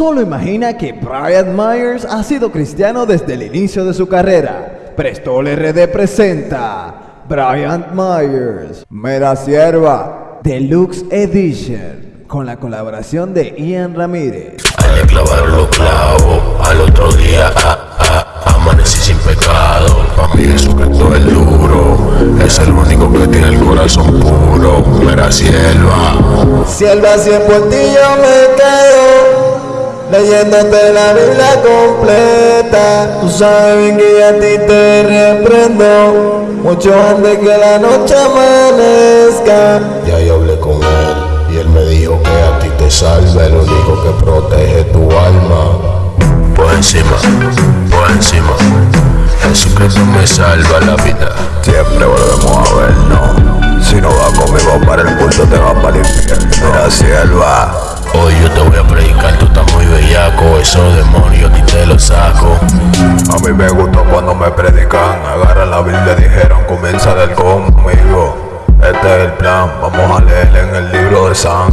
Solo imagina que Brian Myers ha sido cristiano desde el inicio de su carrera. Prestol RD presenta Brian Myers, Mera Sierva, Deluxe Edition, con la colaboración de Ian Ramírez. Al clavar los clavos, al otro día ah, ah, amanecí sin pecado. Pa' mí Jesucristo es duro, es el único que tiene el corazón puro. Mera sierva, Sierva, si en por ti yo me quedo Leyéndote la Biblia completa Tú sabes bien que a ti te reprendo Mucho antes que la noche amanezca ya yo hablé con él y él me dijo que a ti te salva el único que protege tu alma. Por encima, por encima, Jesucristo me salva la vida. Siempre volvemos a vernos. Si no vas conmigo para el culto, te vas para el infierno. Mira, sierva. Hoy yo te voy a predicar, bellaco, esos demonios ti te los saco. A mí me gustó cuando me predican. Agarra la Biblia, dijeron, comienza del conmigo. Este es el plan, vamos a leer en el libro de San.